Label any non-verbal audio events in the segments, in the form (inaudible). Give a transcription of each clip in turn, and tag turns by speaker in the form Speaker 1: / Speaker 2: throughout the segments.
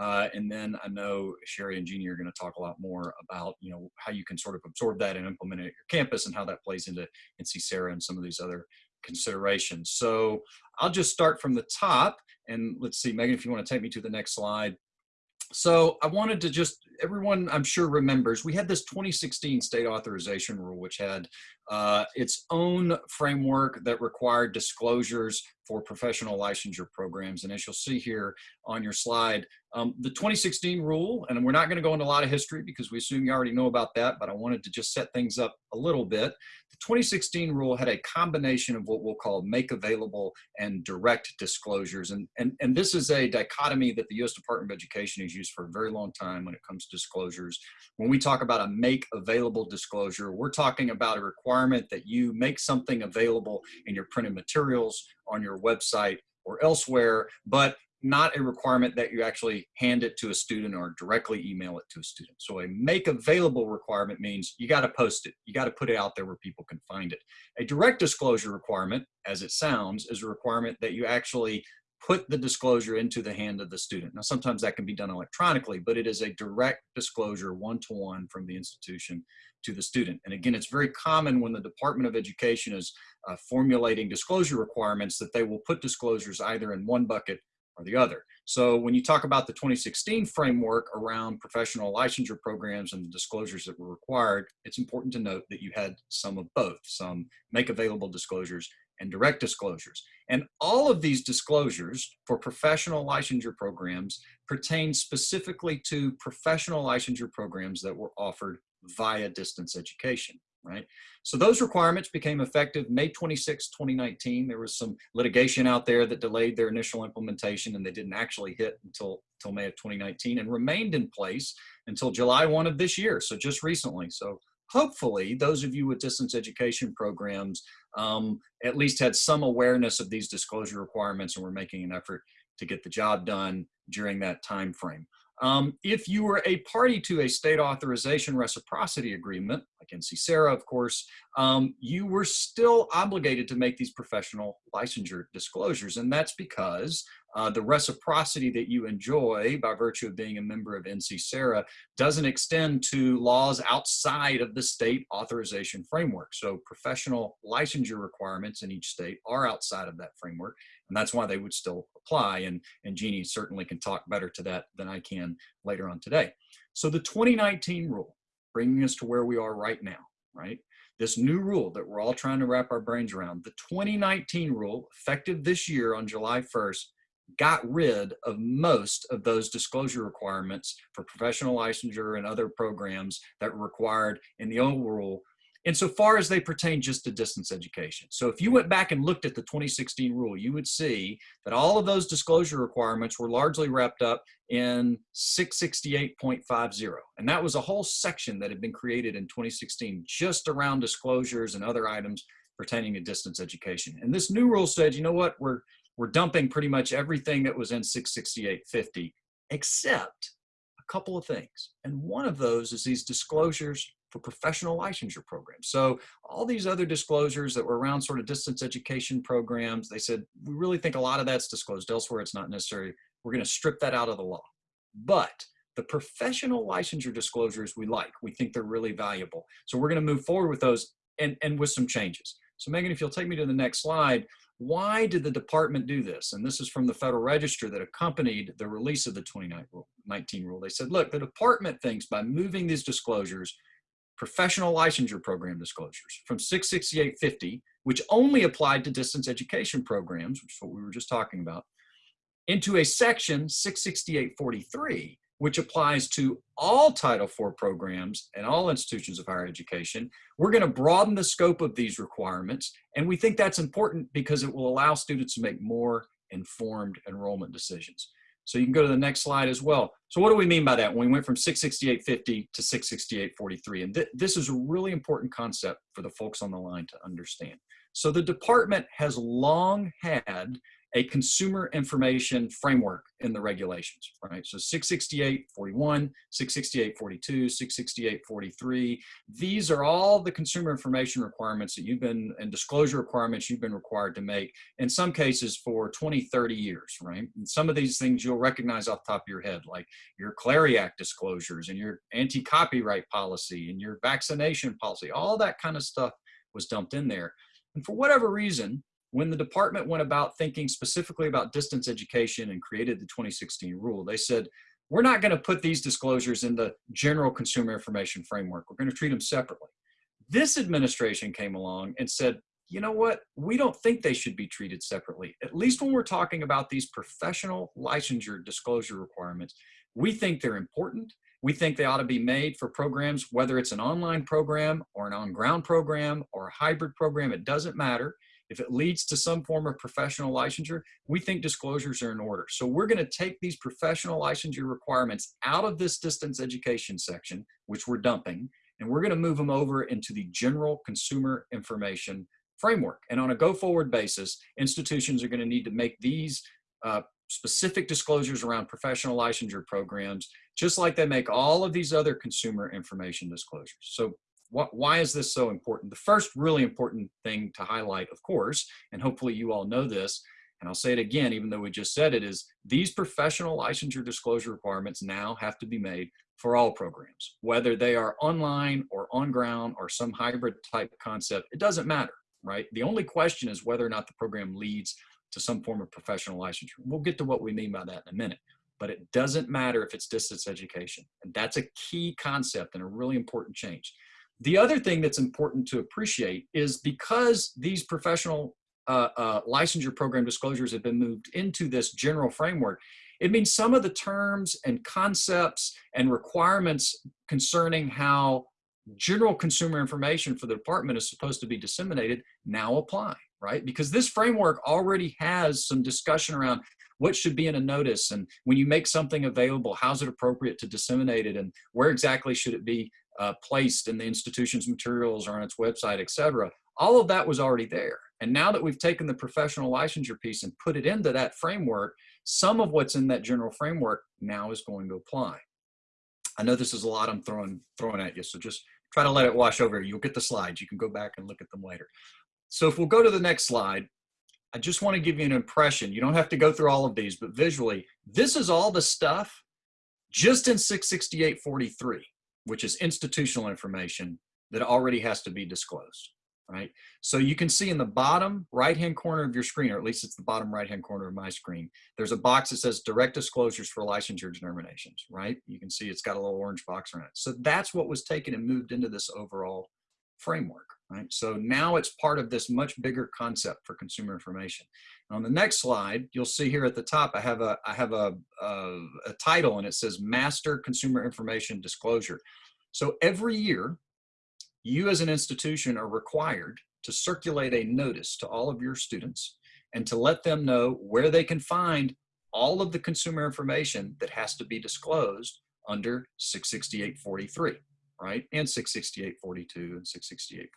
Speaker 1: Uh, and then I know Sherry and Jeannie are going to talk a lot more about, you know, how you can sort of absorb that and implement it at your campus and how that plays into NC SARA and some of these other considerations. So I'll just start from the top and let's see, Megan, if you want to take me to the next slide. So I wanted to just, everyone I'm sure remembers, we had this 2016 state authorization rule, which had uh, its own framework that required disclosures for professional licensure programs. And as you'll see here on your slide, um, the 2016 rule, and we're not going to go into a lot of history because we assume you already know about that, but I wanted to just set things up a little bit. The 2016 rule had a combination of what we'll call make available and direct disclosures. And, and, and this is a dichotomy that the U.S. Department of Education has used for a very long time when it comes to disclosures. When we talk about a make available disclosure, we're talking about a requirement that you make something available in your printed materials, on your website, or elsewhere, but not a requirement that you actually hand it to a student or directly email it to a student. So a make available requirement means you got to post it. You got to put it out there where people can find it. A direct disclosure requirement, as it sounds, is a requirement that you actually put the disclosure into the hand of the student. Now, sometimes that can be done electronically, but it is a direct disclosure one-to-one -one from the institution to the student. And again, it's very common when the Department of Education is uh, formulating disclosure requirements that they will put disclosures either in one bucket or the other. So when you talk about the 2016 framework around professional licensure programs and the disclosures that were required, it's important to note that you had some of both, some make available disclosures and direct disclosures. And all of these disclosures for professional licensure programs pertain specifically to professional licensure programs that were offered via distance education right? So those requirements became effective May 26, 2019. There was some litigation out there that delayed their initial implementation and they didn't actually hit until, until May of 2019 and remained in place until July 1 of this year, so just recently. So hopefully those of you with distance education programs um, at least had some awareness of these disclosure requirements and were making an effort to get the job done during that time frame. Um, if you were a party to a state authorization reciprocity agreement, like NC SARA, of course, um, you were still obligated to make these professional licensure disclosures. And that's because uh, the reciprocity that you enjoy by virtue of being a member of NC doesn't extend to laws outside of the state authorization framework. So professional licensure requirements in each state are outside of that framework. And that's why they would still apply. And, and Jeannie certainly can talk better to that than I can later on today. So the 2019 rule, bringing us to where we are right now, right? This new rule that we're all trying to wrap our brains around, the 2019 rule, effective this year on July 1st, got rid of most of those disclosure requirements for professional licensure and other programs that were required in the old rule insofar as they pertain just to distance education. So if you went back and looked at the 2016 rule, you would see that all of those disclosure requirements were largely wrapped up in 668.50. And that was a whole section that had been created in 2016 just around disclosures and other items pertaining to distance education. And this new rule said, you know what, we're, we're dumping pretty much everything that was in 668.50 except a couple of things. And one of those is these disclosures for professional licensure programs. So all these other disclosures that were around sort of distance education programs, they said, we really think a lot of that's disclosed elsewhere. It's not necessary. We're going to strip that out of the law. But the professional licensure disclosures we like, we think they're really valuable. So we're going to move forward with those and, and with some changes. So Megan, if you'll take me to the next slide, why did the department do this? And this is from the Federal Register that accompanied the release of the 2019 rule. They said, look, the department thinks by moving these disclosures, professional licensure program disclosures from 66850, which only applied to distance education programs, which is what we were just talking about, into a section 66843, which applies to all Title IV programs and all institutions of higher education. We're going to broaden the scope of these requirements, and we think that's important because it will allow students to make more informed enrollment decisions. So you can go to the next slide as well. So what do we mean by that? When we went from 668.50 to 668.43, and th this is a really important concept for the folks on the line to understand. So the department has long had a consumer information framework in the regulations, right? So 668.41, 668.42, 668.43, these are all the consumer information requirements that you've been, and disclosure requirements you've been required to make, in some cases for 20, 30 years, right? And some of these things you'll recognize off the top of your head, like your Clery Act disclosures and your anti-copyright policy and your vaccination policy, all that kind of stuff was dumped in there. And for whatever reason, when the department went about thinking specifically about distance education and created the 2016 rule, they said, we're not going to put these disclosures in the general consumer information framework. We're going to treat them separately. This administration came along and said, you know what? We don't think they should be treated separately. At least when we're talking about these professional licensure disclosure requirements, we think they're important. We think they ought to be made for programs, whether it's an online program or an on-ground program or a hybrid program, it doesn't matter. If it leads to some form of professional licensure, we think disclosures are in order. So we're gonna take these professional licensure requirements out of this distance education section, which we're dumping, and we're gonna move them over into the general consumer information framework. And on a go forward basis, institutions are gonna need to make these uh, specific disclosures around professional licensure programs, just like they make all of these other consumer information disclosures. So what, why is this so important? The first really important thing to highlight, of course, and hopefully you all know this, and I'll say it again, even though we just said it, is these professional licensure disclosure requirements now have to be made for all programs, whether they are online or on ground or some hybrid type concept, it doesn't matter, right? The only question is whether or not the program leads to some form of professional licensure. We'll get to what we mean by that in a minute, but it doesn't matter if it's distance education. And that's a key concept and a really important change. The other thing that's important to appreciate is because these professional uh, uh, licensure program disclosures have been moved into this general framework, it means some of the terms and concepts and requirements concerning how general consumer information for the department is supposed to be disseminated now apply, right? Because this framework already has some discussion around what should be in a notice and when you make something available, how's it appropriate to disseminate it and where exactly should it be uh, placed in the institution's materials or on its website, et cetera. All of that was already there. And now that we've taken the professional licensure piece and put it into that framework, some of what's in that general framework now is going to apply. I know this is a lot I'm throwing, throwing at you, so just try to let it wash over. You'll get the slides. You can go back and look at them later. So if we'll go to the next slide, I just want to give you an impression. You don't have to go through all of these, but visually, this is all the stuff just in 668.43 which is institutional information that already has to be disclosed, right? So you can see in the bottom right-hand corner of your screen, or at least it's the bottom right-hand corner of my screen, there's a box that says direct disclosures for licensure determinations, right? You can see it's got a little orange box around it. So that's what was taken and moved into this overall framework, right? So now it's part of this much bigger concept for consumer information. On the next slide, you'll see here at the top, I have a, I have a, a, a title and it says Master Consumer Information Disclosure. So every year, you as an institution are required to circulate a notice to all of your students and to let them know where they can find all of the consumer information that has to be disclosed under 668.43 right? And 668.42 and 668.41.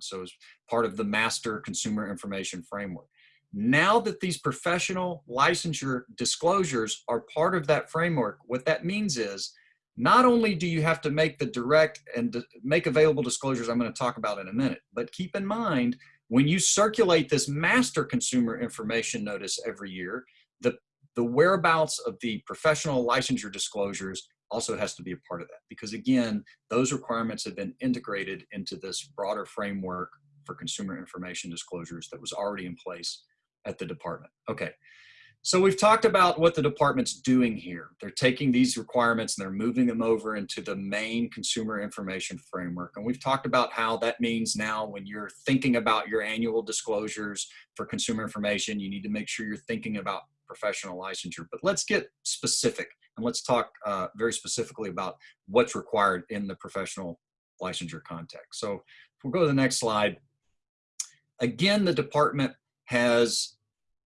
Speaker 1: So it's part of the master consumer information framework. Now that these professional licensure disclosures are part of that framework, what that means is not only do you have to make the direct and make available disclosures I'm going to talk about in a minute, but keep in mind when you circulate this master consumer information notice every year, the, the whereabouts of the professional licensure disclosures also has to be a part of that because again, those requirements have been integrated into this broader framework for consumer information disclosures that was already in place at the department. Okay, so we've talked about what the department's doing here. They're taking these requirements and they're moving them over into the main consumer information framework. And we've talked about how that means now when you're thinking about your annual disclosures for consumer information, you need to make sure you're thinking about professional licensure. But let's get specific and let's talk uh, very specifically about what's required in the professional licensure context. So if we'll go to the next slide, again, the department has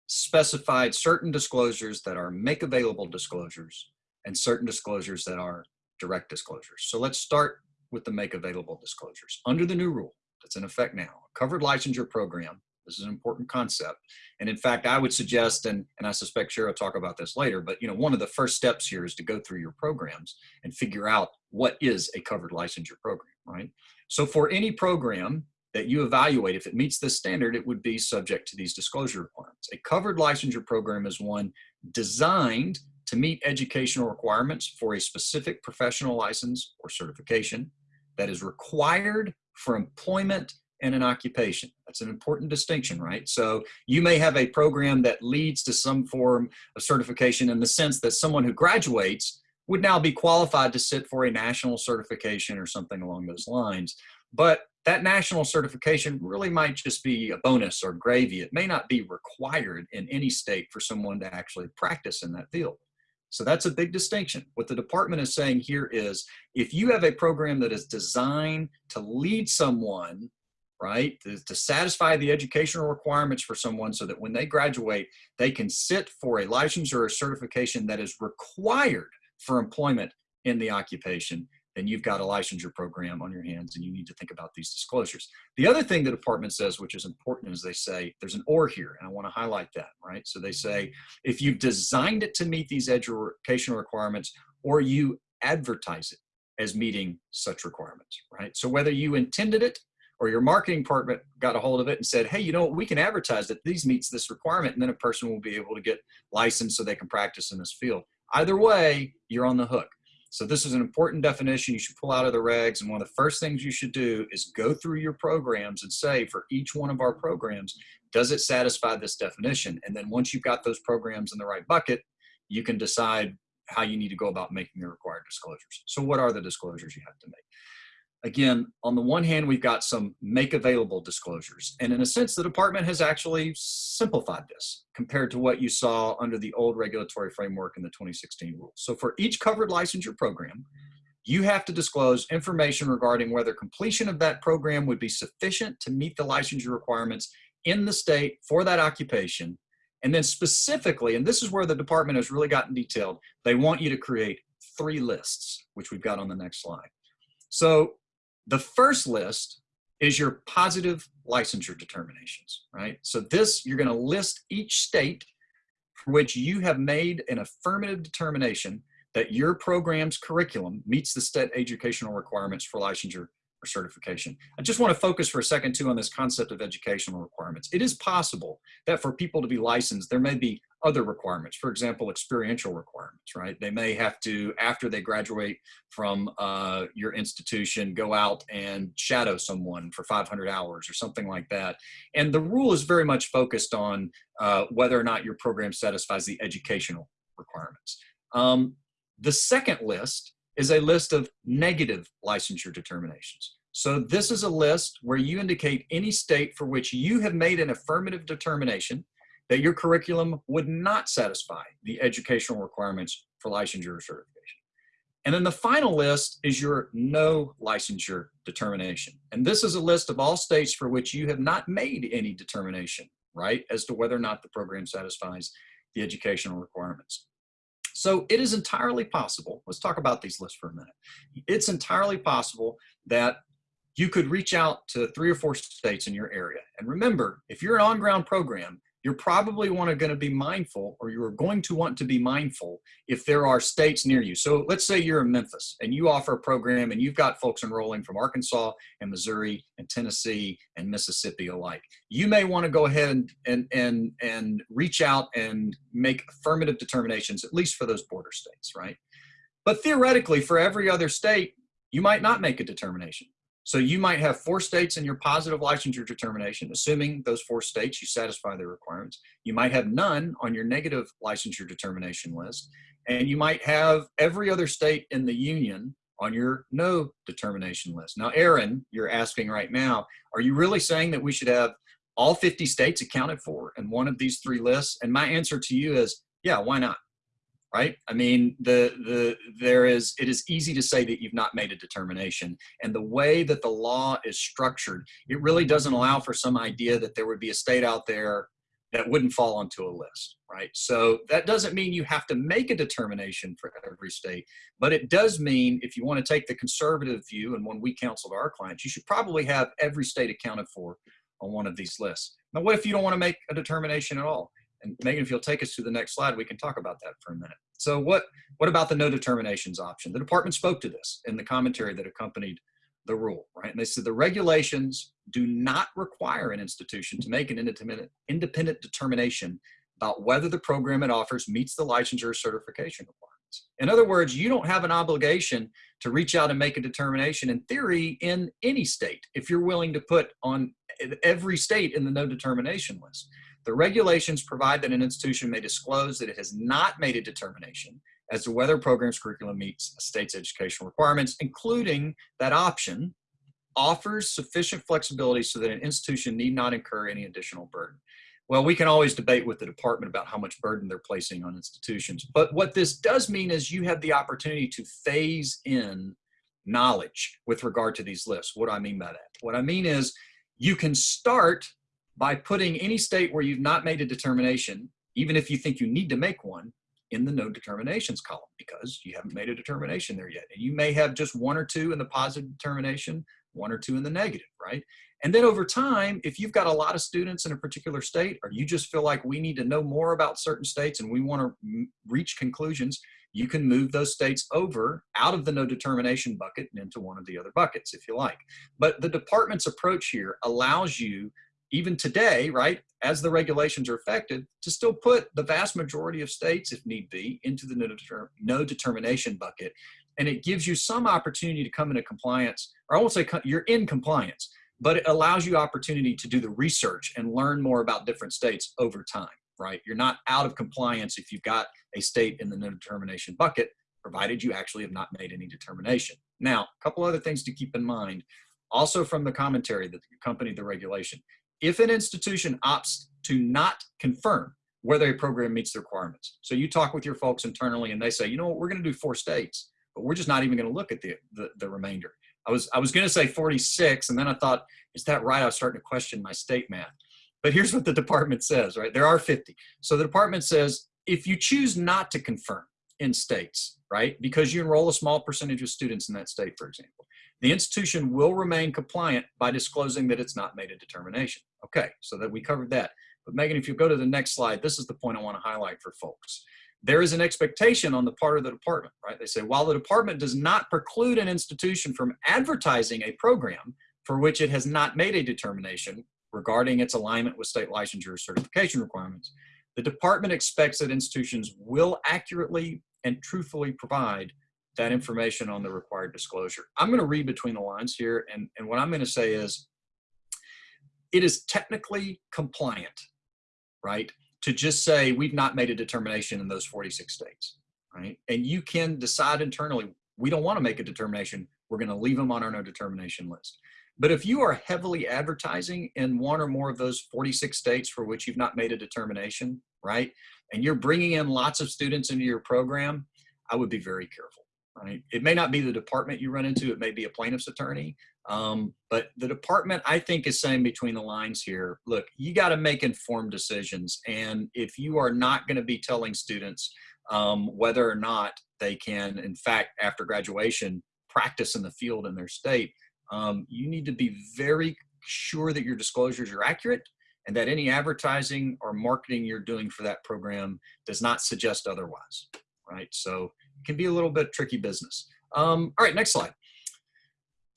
Speaker 1: specified certain disclosures that are make available disclosures and certain disclosures that are direct disclosures. So let's start with the make available disclosures. Under the new rule that's in effect now, a covered licensure program This is an important concept. And in fact, I would suggest, and, and I suspect Cheryl will talk about this later, but you know, one of the first steps here is to go through your programs and figure out what is a covered licensure program, right? So for any program that you evaluate, if it meets this standard, it would be subject to these disclosure requirements. A covered licensure program is one designed to meet educational requirements for a specific professional license or certification that is required for employment in an occupation. That's an important distinction, right? So you may have a program that leads to some form of certification in the sense that someone who graduates would now be qualified to sit for a national certification or something along those lines. But that national certification really might just be a bonus or gravy. It may not be required in any state for someone to actually practice in that field. So that's a big distinction. What the department is saying here is if you have a program that is designed to lead someone, right, to, to, satisfy the educational requirements for someone so that when they graduate, they can sit for a license or a certification that is required for employment in the occupation, then you've got a licensure program on your hands and you need to think about these disclosures. The other thing the department says, which is important, is they say there's an or here, and I want to highlight that, right? So they say if you've designed it to meet these educational requirements or you advertise it as meeting such requirements, right? So whether you intended it or your marketing department got a hold of it and said, hey, you know, what, we can advertise that these meets this requirement, and then a person will be able to get licensed so they can practice in this field. Either way, you're on the hook. So this is an important definition you should pull out of the regs. And one of the first things you should do is go through your programs and say for each one of our programs, does it satisfy this definition? And then once you've got those programs in the right bucket, you can decide how you need to go about making the required disclosures. So what are the disclosures you have to make? Again, on the one hand, we've got some make available disclosures. And in a sense, the department has actually simplified this compared to what you saw under the old regulatory framework in the 2016 rules. So for each covered licensure program, you have to disclose information regarding whether completion of that program would be sufficient to meet the licensure requirements in the state for that occupation. And then specifically, and this is where the department has really gotten detailed, they want you to create three lists, which we've got on the next slide. So the first list is your positive licensure determinations, right? So this, you're gonna list each state for which you have made an affirmative determination that your program's curriculum meets the state educational requirements for licensure or certification. I just want to focus for a second too on this concept of educational requirements. It is possible that for people to be licensed, there may be other requirements, for example, experiential requirements, right? They may have to, after they graduate from uh, your institution, go out and shadow someone for 500 hours or something like that. And the rule is very much focused on uh, whether or not your program satisfies the educational requirements. Um, the second list is a list of negative licensure determinations. So this is a list where you indicate any state for which you have made an affirmative determination that your curriculum would not satisfy the educational requirements for licensure certification. And then the final list is your no licensure determination. And this is a list of all states for which you have not made any determination, right, as to whether or not the program satisfies the educational requirements. So it is entirely possible, let's talk about these lists for a minute. It's entirely possible that you could reach out to three or four states in your area. And remember, if you're an on-ground program, you're probably want to going to be mindful or you're going to want to be mindful if there are states near you. So let's say you're in Memphis and you offer a program and you've got folks enrolling from Arkansas and Missouri and Tennessee and Mississippi alike. You may want to go ahead and, and, and, and reach out and make affirmative determinations, at least for those border states, right? But theoretically, for every other state, you might not make a determination. So you might have four states in your positive licensure determination, assuming those four states you satisfy the requirements. You might have none on your negative licensure determination list. And you might have every other state in the union on your no determination list. Now, Aaron, you're asking right now, are you really saying that we should have all 50 states accounted for in one of these three lists? And my answer to you is, yeah, why not? Right? I mean, the, the, there is, it is easy to say that you've not made a determination. And the way that the law is structured, it really doesn't allow for some idea that there would be a state out there that wouldn't fall onto a list, right? So that doesn't mean you have to make a determination for every state, but it does mean if you want to take the conservative view and when we counseled our clients, you should probably have every state accounted for on one of these lists. Now, what if you don't want to make a determination at all? And Megan, if you'll take us to the next slide, we can talk about that for a minute. So what, what about the no determinations option? The department spoke to this in the commentary that accompanied the rule, right? And they said the regulations do not require an institution to make an independent, independent determination about whether the program it offers meets the licensure certification requirements. In other words, you don't have an obligation to reach out and make a determination in theory in any state if you're willing to put on every state in the no determination list. The regulations provide that an institution may disclose that it has not made a determination as to whether program's curriculum meets a state's educational requirements, including that option offers sufficient flexibility so that an institution need not incur any additional burden. Well, we can always debate with the department about how much burden they're placing on institutions. But what this does mean is you have the opportunity to phase in knowledge with regard to these lists. What do I mean by that? What I mean is you can start by putting any state where you've not made a determination, even if you think you need to make one, in the no determinations column because you haven't made a determination there yet. And you may have just one or two in the positive determination, one or two in the negative, right? And then over time, if you've got a lot of students in a particular state, or you just feel like we need to know more about certain states and we want to reach conclusions, you can move those states over out of the no determination bucket and into one of the other buckets if you like. But the department's approach here allows you even today, right, as the regulations are affected, to still put the vast majority of states, if need be, into the no, no determination bucket. And it gives you some opportunity to come into compliance, or I won't say you're in compliance, but it allows you opportunity to do the research and learn more about different states over time, right? You're not out of compliance if you've got a state in the no determination bucket, provided you actually have not made any determination. Now, a couple other things to keep in mind, also from the commentary that accompanied the regulation if an institution opts to not confirm whether a program meets the requirements. So you talk with your folks internally and they say, you know what, we're gonna do four states, but we're just not even gonna look at the, the, the remainder. I was, I was gonna say 46 and then I thought, is that right? I was starting to question my state math. But here's what the department says, right? There are 50. So the department says, if you choose not to confirm in states, right? Because you enroll a small percentage of students in that state, for example, the institution will remain compliant by disclosing that it's not made a determination. Okay, so that we covered that. But Megan, if you go to the next slide, this is the point I want to highlight for folks. There is an expectation on the part of the department, right? They say, while the department does not preclude an institution from advertising a program for which it has not made a determination regarding its alignment with state licensure certification requirements, the department expects that institutions will accurately and truthfully provide that information on the required disclosure. I'm going to read between the lines here, and, and what I'm going to say is it is technically compliant, right, to just say we've not made a determination in those 46 states, right? And you can decide internally, we don't want to make a determination, we're going to leave them on our no determination list. But if you are heavily advertising in one or more of those 46 states for which you've not made a determination, right? And you're bringing in lots of students into your program, I would be very careful right? It may not be the department you run into, it may be a plaintiff's attorney, um, but the department, I think, is saying between the lines here, look, you got to make informed decisions. And if you are not going to be telling students um, whether or not they can, in fact, after graduation, practice in the field in their state, um, you need to be very sure that your disclosures are accurate and that any advertising or marketing you're doing for that program does not suggest otherwise, right? So can be a little bit tricky business. Um, all right, next slide.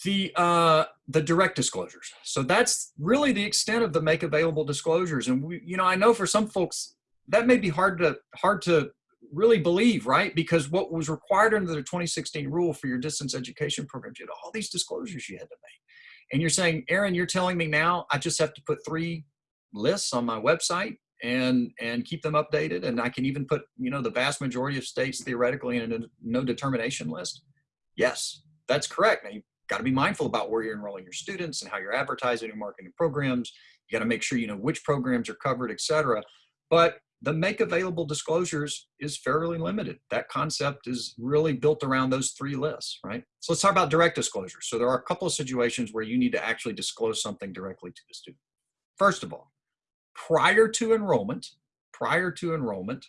Speaker 1: The, uh, the direct disclosures. So that's really the extent of the make available disclosures. And we, you know, I know for some folks that may be hard to, hard to really believe, right? Because what was required under the 2016 rule for your distance education programs, you had all these disclosures you had to make. And you're saying, Aaron, you're telling me now I just have to put three lists on my website and and keep them updated. And i can even put you know the vast majority of states theoretically in a no determination list. Yes that's correct. Now you've got to be mindful about where you're enrolling your students and how you're advertising and marketing programs. You got to make sure you know which programs are covered etc but the make available disclosures is fairly limited. That concept is really built around those three lists right? So let's talk about direct disclosures. So there are a couple of situations where you need to actually disclose something directly to the student. First of all prior to enrollment, prior to enrollment,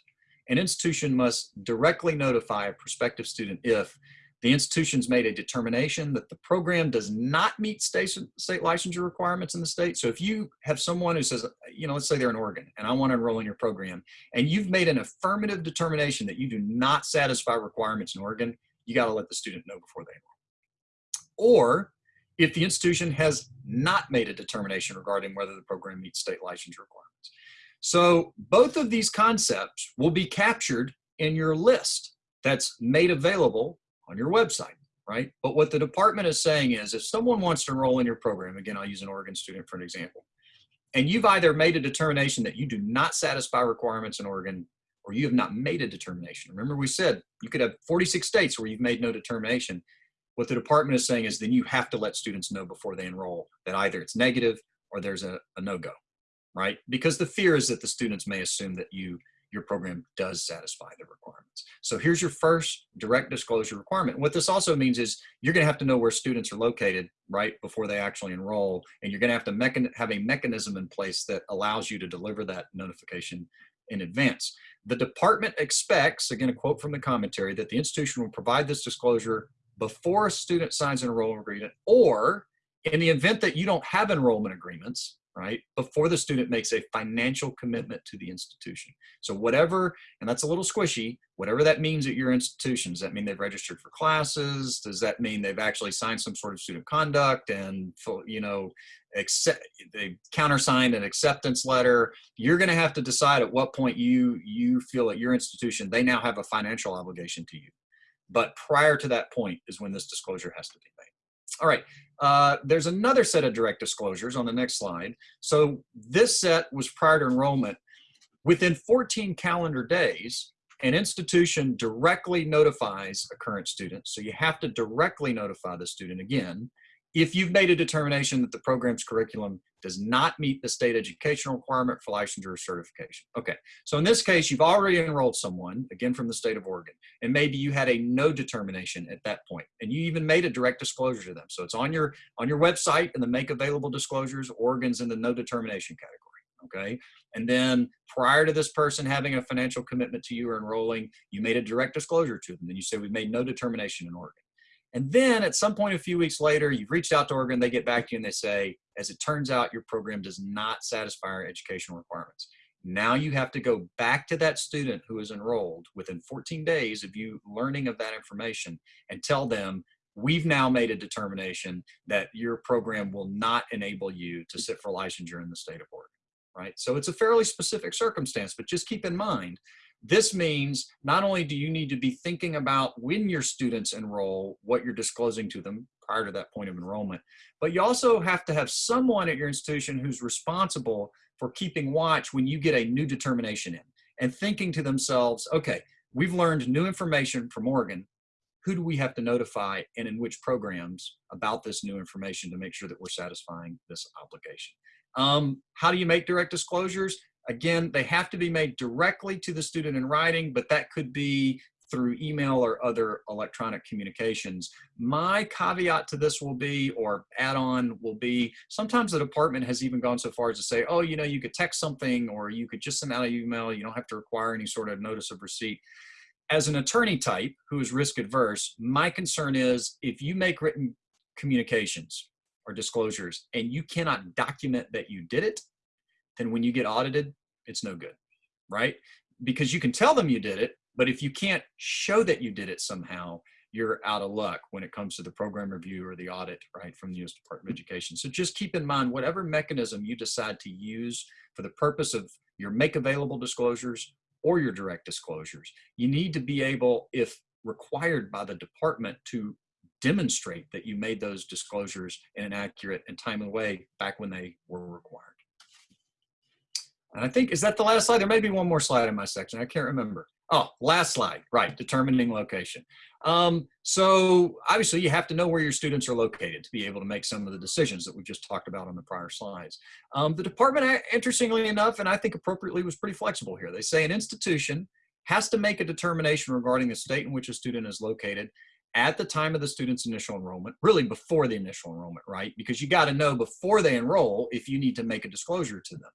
Speaker 1: an institution must directly notify a prospective student if the institution's made a determination that the program does not meet state, state licensure requirements in the state. So if you have someone who says, you know, let's say they're in Oregon and I want to enroll in your program, and you've made an affirmative determination that you do not satisfy requirements in Oregon, you got to let the student know before they enroll. Or if the institution has not made a determination regarding whether the program meets state licensure requirements. So both of these concepts will be captured in your list that's made available on your website, right? But what the department is saying is if someone wants to enroll in your program, again, I'll use an Oregon student for an example, and you've either made a determination that you do not satisfy requirements in Oregon or you have not made a determination. Remember we said you could have 46 states where you've made no determination. What the department is saying is then you have to let students know before they enroll that either it's negative or there's a, a no-go, right? Because the fear is that the students may assume that you your program does satisfy the requirements. So here's your first direct disclosure requirement. What this also means is you're gonna have to know where students are located right before they actually enroll, and you're gonna have to have a mechanism in place that allows you to deliver that notification in advance. The department expects, again, a quote from the commentary, that the institution will provide this disclosure before a student signs an enrollment agreement or in the event that you don't have enrollment agreements, right, before the student makes a financial commitment to the institution. So whatever, and that's a little squishy, whatever that means at your institution, does that mean they've registered for classes? Does that mean they've actually signed some sort of student conduct and, you know, accept, they countersigned an acceptance letter? You're gonna have to decide at what point you, you feel at your institution, they now have a financial obligation to you. But prior to that point is when this disclosure has to be made. All right, uh, there's another set of direct disclosures on the next slide. So this set was prior to enrollment. Within 14 calendar days, an institution directly notifies a current student. So you have to directly notify the student again if you've made a determination that the program's curriculum does not meet the state educational requirement for licensure or certification. Okay, so in this case, you've already enrolled someone, again from the state of Oregon, and maybe you had a no determination at that point, and you even made a direct disclosure to them. So it's on your, on your website in the make available disclosures, Oregon's in the no determination category, okay? And then prior to this person having a financial commitment to you or enrolling, you made a direct disclosure to them, and you say, we've made no determination in Oregon. And then at some point a few weeks later, you've reached out to Oregon, they get back to you and they say, as it turns out, your program does not satisfy our educational requirements. Now you have to go back to that student who is enrolled within 14 days of you learning of that information and tell them, we've now made a determination that your program will not enable you to sit for licensure in the state of Oregon, right? So it's a fairly specific circumstance, but just keep in mind this means not only do you need to be thinking about when your students enroll, what you're disclosing to them prior to that point of enrollment, but you also have to have someone at your institution who's responsible for keeping watch when you get a new determination in and thinking to themselves, okay, we've learned new information from Oregon. Who do we have to notify and in which programs about this new information to make sure that we're satisfying this obligation? Um, how do you make direct disclosures? Again, they have to be made directly to the student in writing, but that could be through email or other electronic communications. My caveat to this will be, or add-on will be, sometimes the department has even gone so far as to say, oh, you know, you could text something or you could just send out an email. You don't have to require any sort of notice of receipt. As an attorney type who is risk adverse, my concern is if you make written communications or disclosures and you cannot document that you did it, then when you get audited, it's no good, right? Because you can tell them you did it, but if you can't show that you did it somehow, you're out of luck when it comes to the program review or the audit, right, from the U.S. Department of Education. So just keep in mind, whatever mechanism you decide to use for the purpose of your make available disclosures or your direct disclosures, you need to be able, if required by the department, to demonstrate that you made those disclosures in an accurate and timely way back when they were required. And I think, is that the last slide? There may be one more slide in my section. I can't remember. Oh, last slide, right, determining location. Um, so obviously you have to know where your students are located to be able to make some of the decisions that we just talked about on the prior slides. Um, the department, interestingly enough, and I think appropriately was pretty flexible here. They say an institution has to make a determination regarding the state in which a student is located at the time of the student's initial enrollment, really before the initial enrollment, right? Because you got to know before they enroll if you need to make a disclosure to them.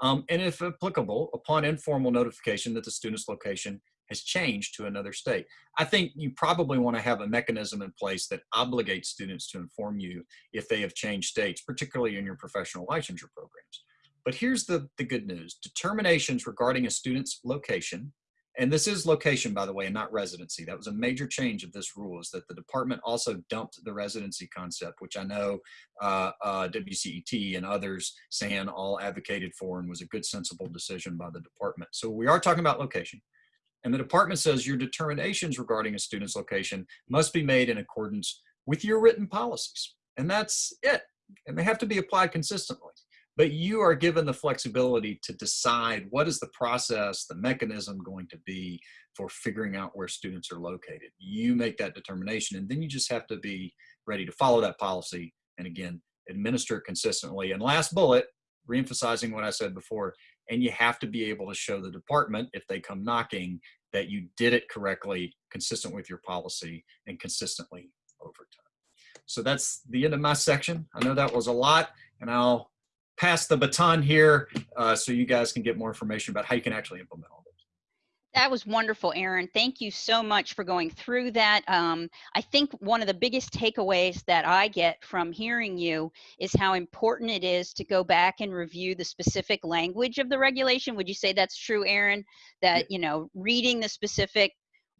Speaker 1: Um, and if applicable, upon informal notification that the student's location has changed to another state. I think you probably want to have a mechanism in place that obligates students to inform you if they have changed states, particularly in your professional licensure programs. But here's the, the good news. Determinations regarding a student's location, and this is location, by the way, and not residency. That was a major change of this rule is that the department also dumped the residency concept, which I know uh, uh, WCET and others, SAN, all advocated for and was a good, sensible decision by the department. So we are talking about location. And the department says your determinations regarding a student's location must be made in accordance with your written policies. And that's it. And they have to be applied consistently. But you are given the flexibility to decide what is the process, the mechanism going to be for figuring out where students are located. You make that determination and then you just have to be ready to follow that policy and again, administer it consistently. And last bullet, reemphasizing what I said before, and you have to be able to show the department if they come knocking that you did it correctly, consistent with your policy and consistently over time. So that's the end of my section. I know that was a lot and I'll pass the baton here uh, so you guys can get more information about how you can actually implement all this.
Speaker 2: that was wonderful, Aaron. Thank you so much for going through that. Um, I think one of the biggest takeaways that I get from hearing you is how important it is to go back and review the specific language of the regulation. Would you say that's true, Aaron? That, you know, reading the specific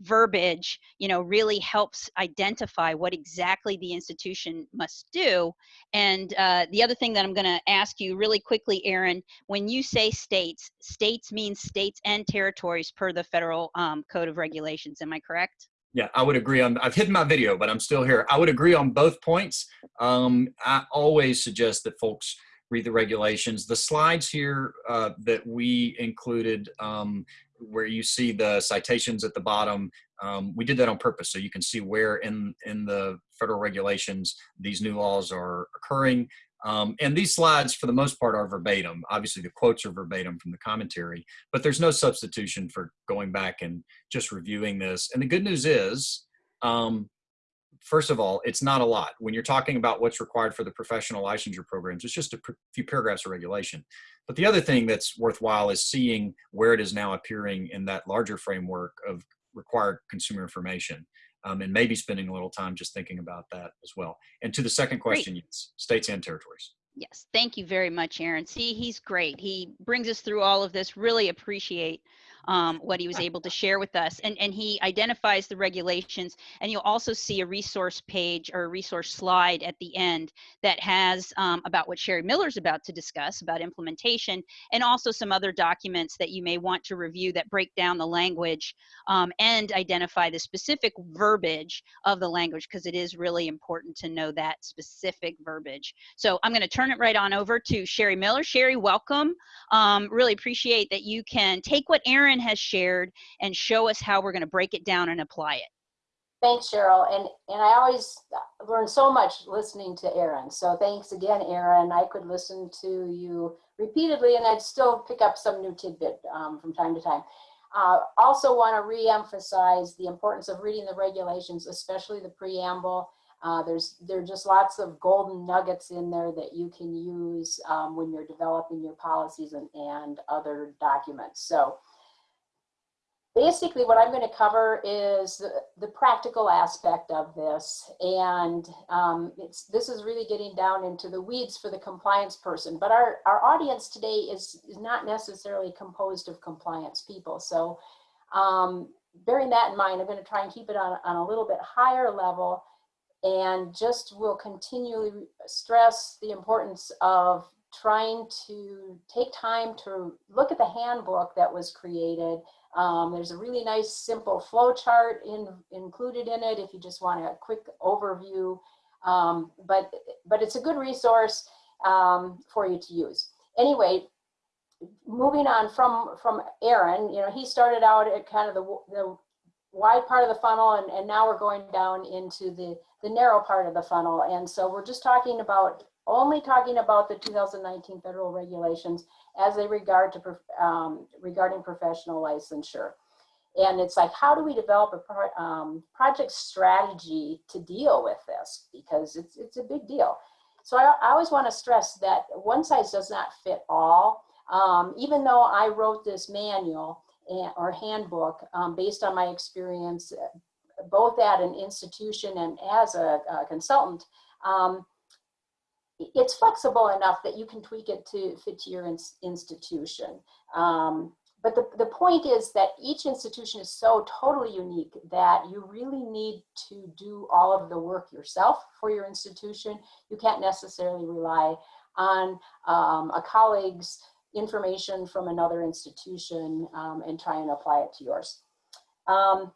Speaker 2: verbiage you know really helps identify what exactly the institution must do and uh, the other thing that i'm going to ask you really quickly aaron when you say states states means states and territories per the federal um, code of regulations am i correct
Speaker 1: yeah, I would agree on, I've hidden my video, but I'm still here. I would agree on both points. Um, I always suggest that folks read the regulations. The slides here uh, that we included um, where you see the citations at the bottom, um, we did that on purpose so you can see where in, in the federal regulations these new laws are occurring. Um, and these slides, for the most part, are verbatim. Obviously, the quotes are verbatim from the commentary, but there's no substitution for going back and just reviewing this. And the good news is, um, first of all, it's not a lot. When you're talking about what's required for the professional licensure programs, it's just a few paragraphs of regulation. But the other thing that's worthwhile is seeing where it is now appearing in that larger framework of required consumer information. Um, and maybe spending a little time just thinking about that as well. And to the second question, yes, states and territories.
Speaker 2: Yes, thank you very much, Aaron. See, he's great. He brings us through all of this. Really appreciate um, what he was (laughs) able to share with us. And, and he identifies the regulations. And you'll also see a resource page or a resource slide at the end that has um, about what Sherry Miller's about to discuss about implementation and also some other documents that you may want to review that break down the language um, and identify the specific verbiage of the language because it is really important to know that specific verbiage. So I'm going to turn it right on over to Sherry Miller. Sherry, welcome. Um, really appreciate that you can take what Aaron Aaron has shared and show us how we're going to break it down and apply it.
Speaker 3: Thanks, Cheryl. And, and I always learn so much listening to Aaron. So thanks again, Aaron. I could listen to you repeatedly and I'd still pick up some new tidbit um, from time to time. Uh, also want to re-emphasize the importance of reading the regulations, especially the preamble. Uh, there's there are just lots of golden nuggets in there that you can use um, when you're developing your policies and, and other documents. So basically what I'm going to cover is the, the practical aspect of this. And um, it's, this is really getting down into the weeds for the compliance person. But our, our audience today is, is not necessarily composed of compliance people. So um, bearing that in mind, I'm going to try and keep it on, on a little bit higher level and just will continually stress the importance of trying to take time to look at the handbook that was created um, there's a really nice simple flow chart in, included in it if you just want a quick overview. Um, but, but it's a good resource um, for you to use. Anyway, moving on from, from Aaron, you know, he started out at kind of the, the wide part of the funnel and, and now we're going down into the, the narrow part of the funnel. And so we're just talking about, only talking about the 2019 federal regulations as they regard to um, regarding professional licensure. And it's like, how do we develop a pro um, project strategy to deal with this? Because it's, it's a big deal. So I, I always want to stress that one size does not fit all. Um, even though I wrote this manual, or handbook um, based on my experience, uh, both at an institution and as a, a consultant. Um, it's flexible enough that you can tweak it to fit to your ins institution. Um, but the, the point is that each institution is so totally unique that you really need to do all of the work yourself for your institution. You can't necessarily rely on um, a colleague's information from another institution um, and try and apply it to yours. Um,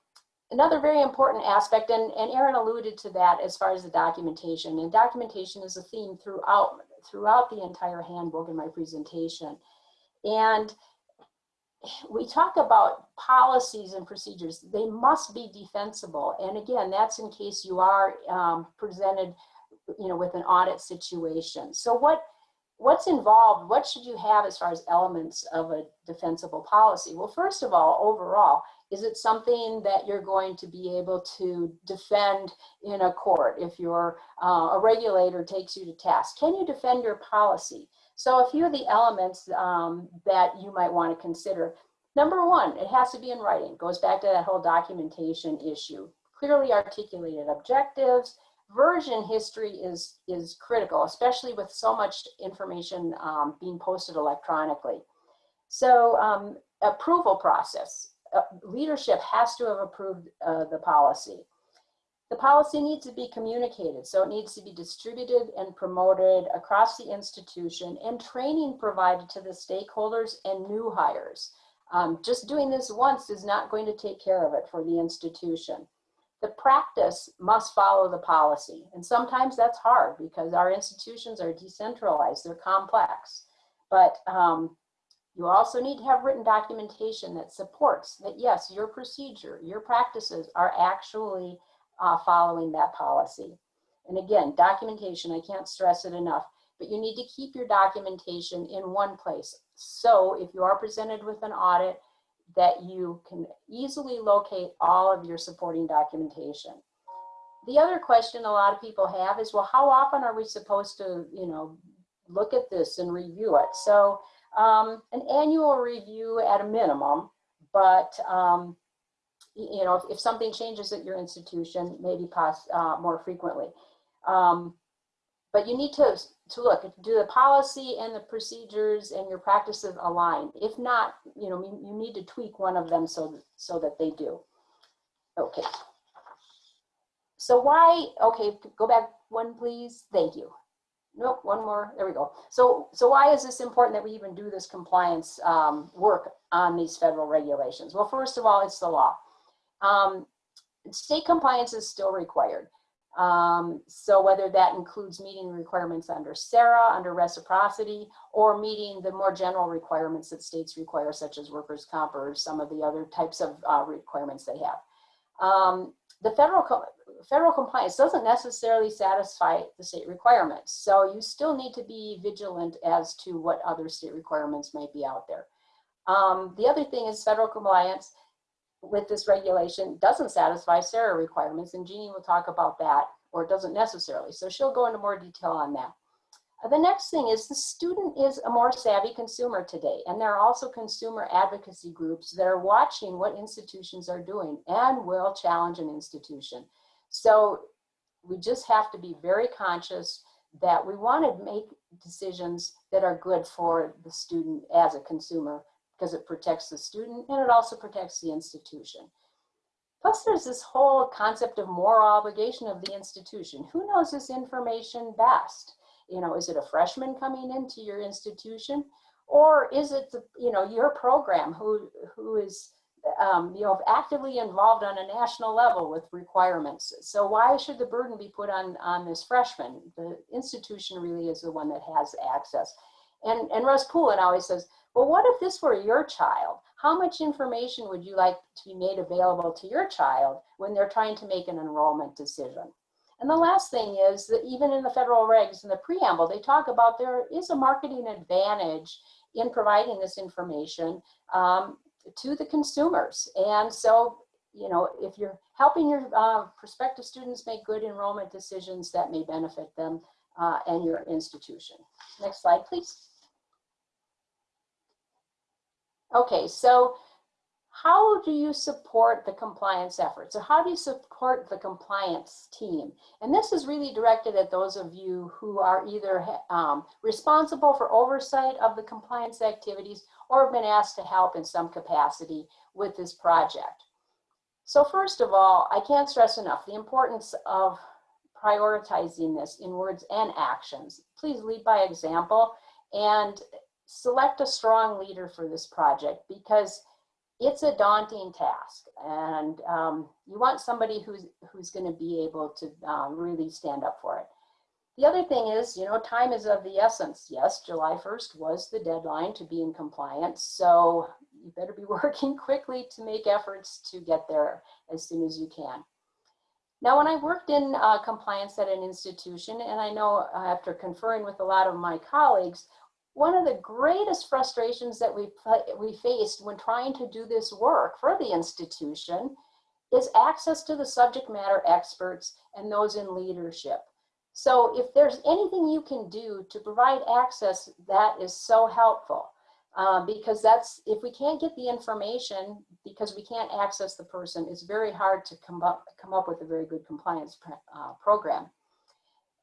Speaker 3: another very important aspect, and, and Erin alluded to that as far as the documentation, and documentation is a theme throughout, throughout the entire handbook in my presentation. And we talk about policies and procedures. They must be defensible. And again, that's in case you are um, presented, you know, with an audit situation. So what what's involved? What should you have as far as elements of a defensible policy? Well, first of all, overall, is it something that you're going to be able to defend in a court if you're uh, a regulator takes you to task? Can you defend your policy? So a few of the elements um, that you might want to consider. Number one, it has to be in writing. Goes back to that whole documentation issue. Clearly articulated objectives. Version history is, is critical, especially with so much information um, being posted electronically. So um, approval process. Uh, leadership has to have approved uh, the policy. The policy needs to be communicated, so it needs to be distributed and promoted across the institution and training provided to the stakeholders and new hires. Um, just doing this once is not going to take care of it for the institution. The practice must follow the policy, and sometimes that's hard because our institutions are decentralized, they're complex. But um, you also need to have written documentation that supports that yes, your procedure, your practices are actually uh, following that policy. And again, documentation, I can't stress it enough, but you need to keep your documentation in one place. So if you are presented with an audit, that you can easily locate all of your supporting documentation. The other question a lot of people have is, well, how often are we supposed to, you know, look at this and review it? So um, an annual review at a minimum, but um, you know, if, if something changes at your institution, maybe pass uh, more frequently. Um, but you need to, to look, do the policy and the procedures and your practices align? If not, you know, you, you need to tweak one of them so, so that they do. Okay. So why, okay, go back one, please. Thank you. Nope, one more, there we go. So, so why is this important that we even do this compliance um, work on these federal regulations? Well, first of all, it's the law. Um, state compliance is still required. Um, so whether that includes meeting requirements under SARA, under reciprocity, or meeting the more general requirements that states require, such as workers' comp or some of the other types of uh, requirements they have. Um, the federal, co federal compliance doesn't necessarily satisfy the state requirements. So you still need to be vigilant as to what other state requirements might be out there. Um, the other thing is federal compliance with this regulation doesn't satisfy SARA requirements, and Jeannie will talk about that, or it doesn't necessarily. So she'll go into more detail on that. Uh, the next thing is the student is a more savvy consumer today, and there are also consumer advocacy groups that are watching what institutions are doing and will challenge an institution. So we just have to be very conscious that we want to make decisions that are good for the student as a consumer because it protects the student and it also protects the institution. Plus there's this whole concept of moral obligation of the institution. Who knows this information best? You know, is it a freshman coming into your institution? Or is it, the, you know, your program who, who is, um, you know, actively involved on a national level with requirements? So why should the burden be put on, on this freshman? The institution really is the one that has access. And, and Russ Poulin always says, well, what if this were your child? How much information would you like to be made available to your child when they're trying to make an enrollment decision? And the last thing is that even in the federal regs in the preamble, they talk about there is a marketing advantage in providing this information um, to the consumers. And so, you know, if you're helping your uh, prospective students make good enrollment decisions, that may benefit them uh, and your institution. Next slide, please. Okay, so how do you support the compliance efforts? So how do you support the compliance team? And this is really directed at those of you who are either um, responsible for oversight of the compliance activities or have been asked to help in some capacity with this project. So first of all, I can't stress enough the importance of prioritizing this in words and actions. Please lead by example and select a strong leader for this project because it's a daunting task and um, you want somebody who's who's going to be able to um, really stand up for it. The other thing is, you know, time is of the essence. Yes, July 1st was the deadline to be in compliance. So you better be (laughs) working quickly to make efforts to get there as soon as you can. Now, when I worked in uh, compliance at an institution, and I know uh, after conferring with a lot of my colleagues, one of the greatest frustrations that we, we faced when trying to do this work for the institution is access to the subject matter experts and those in leadership. So if there's anything you can do to provide access, that is so helpful. Uh, because that's, if we can't get the information, because we can't access the person, it's very hard to come up, come up with a very good compliance uh, program.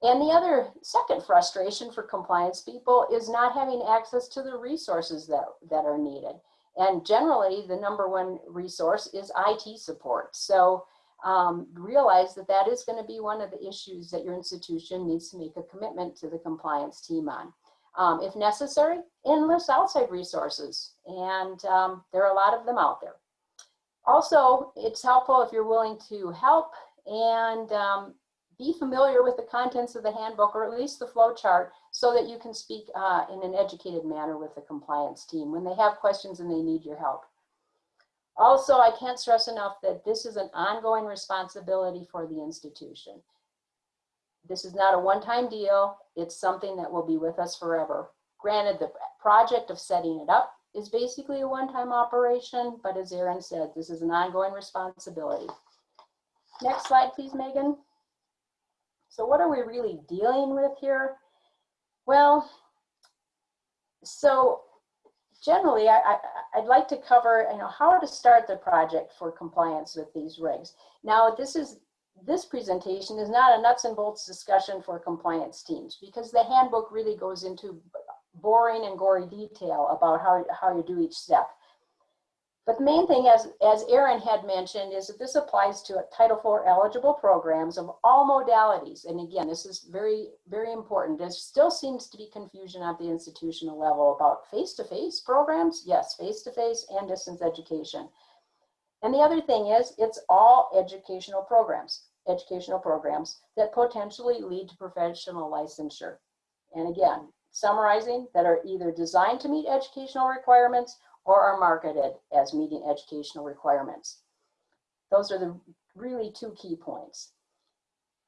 Speaker 3: And the other second frustration for compliance people is not having access to the resources that, that are needed. And generally, the number one resource is IT support. So um, realize that that is going to be one of the issues that your institution needs to make a commitment to the compliance team on. Um, if necessary, enlist outside resources, and um, there are a lot of them out there. Also, it's helpful if you're willing to help and um, be familiar with the contents of the handbook or at least the flow chart so that you can speak uh, in an educated manner with the compliance team when they have questions and they need your help. Also, I can't stress enough that this is an ongoing responsibility for the institution. This is not a one-time deal. It's something that will be with us forever. Granted, the project of setting it up is basically a one-time operation, but as Erin said, this is an ongoing responsibility. Next slide, please, Megan. So what are we really dealing with here? Well, so generally, I, I, would like to cover you know, how to start the project for compliance with these regs. Now, this is this presentation is not a nuts and bolts discussion for compliance teams because the handbook really goes into boring and gory detail about how, how you do each step. But the main thing, as, as Erin had mentioned, is that this applies to Title IV eligible programs of all modalities. And again, this is very, very important. There still seems to be confusion at the institutional level about face-to-face -face programs. Yes, face-to-face -face and distance education. And the other thing is, it's all educational programs, educational programs that potentially lead to professional licensure. And again, summarizing, that are either designed to meet educational requirements or are marketed as meeting educational requirements. Those are the really two key points.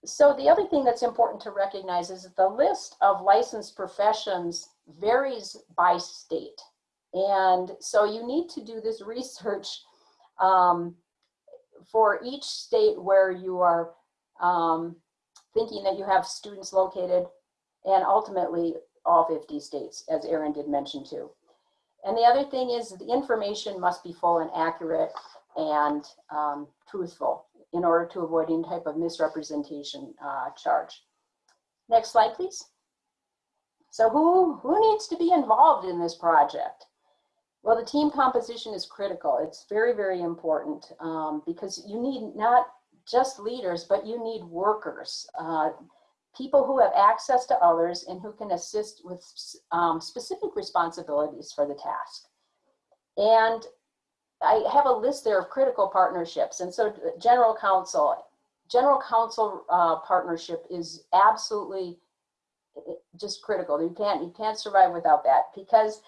Speaker 3: So the other thing that's important to recognize is that the list of licensed professions varies by state. And so you need to do this (laughs) research um, for each state where you are um, thinking that you have students located and ultimately all 50 states, as Erin did mention too. And the other thing is the information must be full and accurate and um, truthful in order to avoid any type of misrepresentation uh, charge. Next slide, please. So who, who needs to be involved in this project? Well, the team composition is critical. It's very, very important um, because you need not just leaders, but you need workers. Uh, people who have access to others and who can assist with um, specific responsibilities for the task. And I have a list there of critical partnerships. And so general counsel, general counsel uh, partnership is absolutely just critical. You can't, you can't survive without that because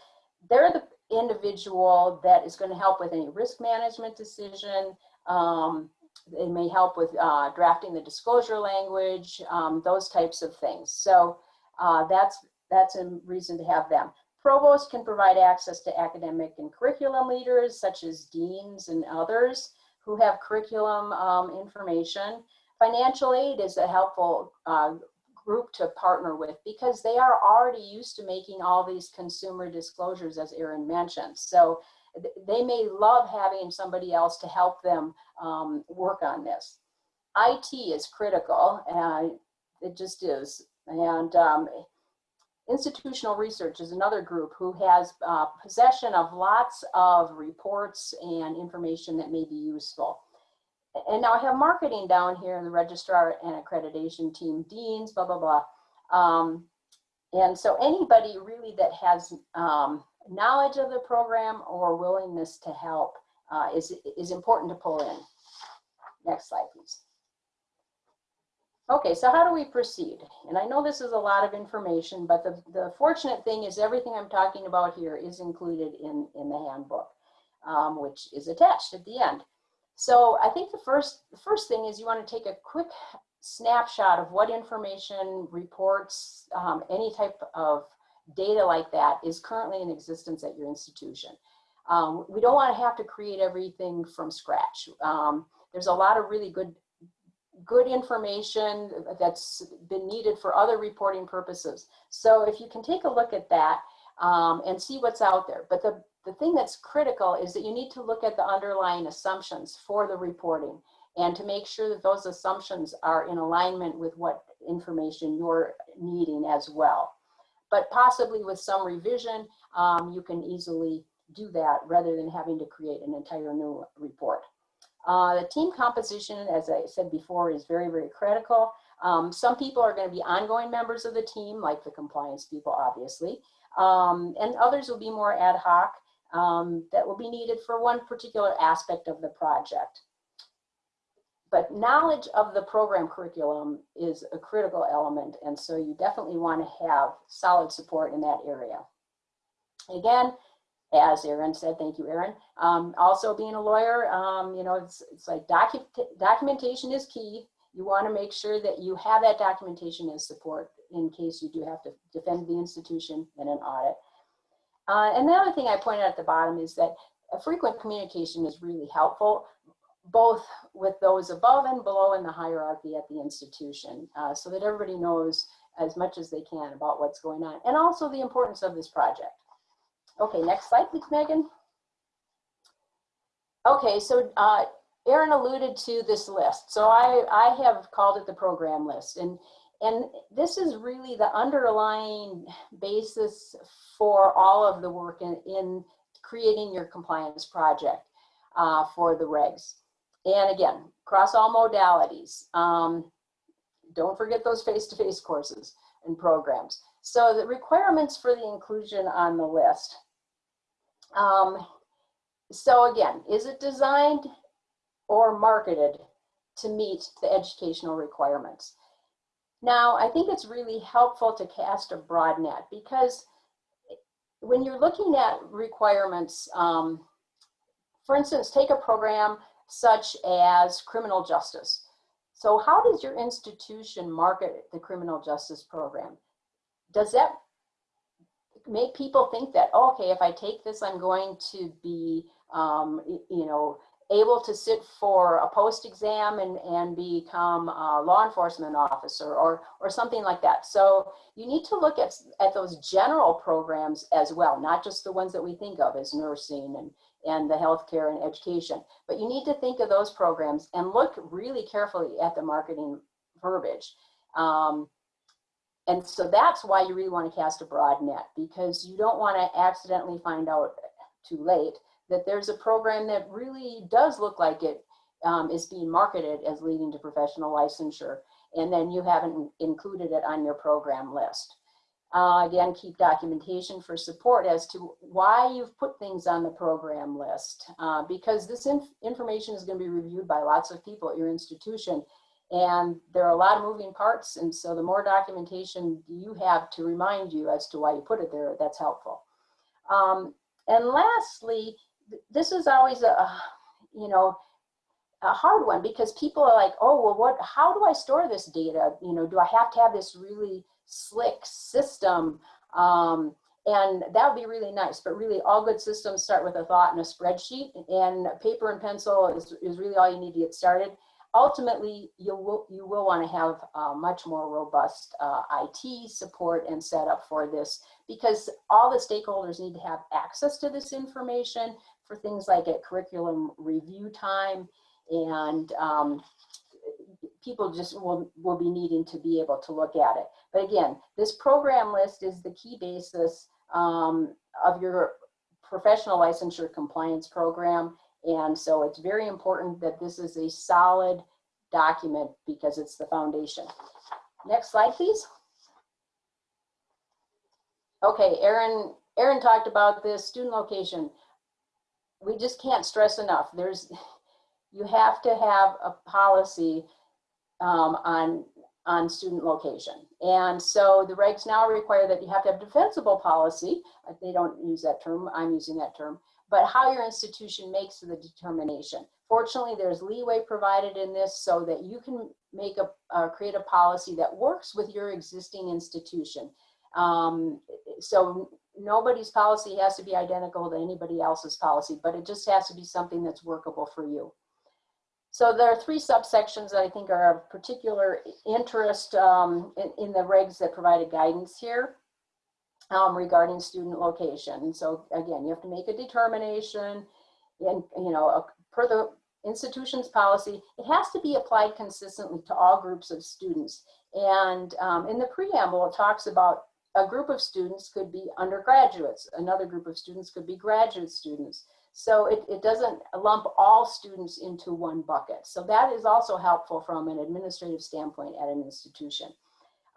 Speaker 3: they're the individual that is going to help with any risk management decision, um, they may help with uh, drafting the disclosure language, um, those types of things. So uh, that's, that's a reason to have them. Provost can provide access to academic and curriculum leaders such as deans and others who have curriculum um, information. Financial aid is a helpful uh, group to partner with because they are already used to making all these consumer disclosures as Erin mentioned. So they may love having somebody else to help them um, work on this. IT is critical, and it just is. And um, institutional research is another group who has uh, possession of lots of reports and information that may be useful. And now I have marketing down here, the registrar and accreditation team, deans, blah, blah, blah. Um, and so anybody really that has um, knowledge of the program or willingness to help uh, is, is important to pull in. Next slide, please. Okay, so how do we proceed? And I know this is a lot of information, but the, the fortunate thing is everything I'm talking about here is included in, in the handbook, um, which is attached at the end. So I think the first, the first thing is you want to take a quick snapshot of what information, reports, um, any type of data like that is currently in existence at your institution. Um, we don't want to have to create everything from scratch. Um, there's a lot of really good good information that's been needed for other reporting purposes. So if you can take a look at that um, and see what's out there. But the, the thing that's critical is that you need to look at the underlying assumptions for the reporting and to make sure that those assumptions are in alignment with what information you're needing as well. But possibly with some revision, um, you can easily do that rather than having to create an entire new report. Uh, the team composition, as I said before, is very, very critical. Um, some people are going to be ongoing members of the team, like the compliance people, obviously, um, and others will be more ad hoc um, that will be needed for one particular aspect of the project. But knowledge of the program curriculum is a critical element, and so you definitely want to have solid support in that area. Again, as Aaron said, thank you, Aaron. Um, also being a lawyer, um, you know, it's, it's like docu documentation is key. You want to make sure that you have that documentation as support in case you do have to defend the institution in an audit. Uh, and the other thing I pointed out at the bottom is that a frequent communication is really helpful, both with those above and below in the hierarchy at the institution, uh, so that everybody knows as much as they can about what's going on, and also the importance of this project. Okay, next slide, please, Megan. Okay, so uh, Aaron alluded to this list. So I, I have called it the program list. And, and this is really the underlying basis for all of the work in, in creating your compliance project uh, for the regs. And again, across all modalities. Um, don't forget those face-to-face -face courses and programs. So the requirements for the inclusion on the list. Um, so again, is it designed or marketed to meet the educational requirements? Now, I think it's really helpful to cast a broad net because when you're looking at requirements, um, for instance, take a program such as criminal justice. So how does your institution market the criminal justice program? Does that make people think that, oh, okay, if I take this, I'm going to be, um, you know, able to sit for a post exam and, and become a law enforcement officer or, or something like that. So you need to look at, at those general programs as well, not just the ones that we think of as nursing and, and the healthcare and education, but you need to think of those programs and look really carefully at the marketing verbiage. Um, and so that's why you really want to cast a broad net because you don't want to accidentally find out too late that there's a program that really does look like it um, is being marketed as leading to professional licensure and then you haven't included it on your program list. Uh, again, keep documentation for support as to why you've put things on the program list uh, because this inf information is going to be reviewed by lots of people at your institution and there are a lot of moving parts. And so the more documentation you have to remind you as to why you put it there, that's helpful. Um, and lastly, this is always a, you know, a hard one because people are like, oh, well, what, how do I store this data? You know, do I have to have this really slick system? Um, and that would be really nice, but really all good systems start with a thought and a spreadsheet and paper and pencil is, is really all you need to get started ultimately you will you will want to have uh, much more robust uh, IT support and setup for this because all the stakeholders need to have access to this information for things like at curriculum review time and um, people just will, will be needing to be able to look at it. But again, this program list is the key basis um, of your professional licensure compliance program. And so it's very important that this is a solid document because it's the foundation. Next slide, please. Okay, Aaron, Aaron talked about this student location. We just can't stress enough. There's, (laughs) you have to have a policy um, on on student location. And so the regs now require that you have to have defensible policy. They don't use that term, I'm using that term, but how your institution makes the determination. Fortunately, there's leeway provided in this so that you can make a, uh, create a policy that works with your existing institution. Um, so nobody's policy has to be identical to anybody else's policy, but it just has to be something that's workable for you. So there are three subsections that I think are of particular interest um, in, in, the regs that provided guidance here um, regarding student location. So again, you have to make a determination and, you know, a, per the institution's policy, it has to be applied consistently to all groups of students. And um, in the preamble, it talks about a group of students could be undergraduates. Another group of students could be graduate students. So it, it doesn't lump all students into one bucket. So that is also helpful from an administrative standpoint at an institution.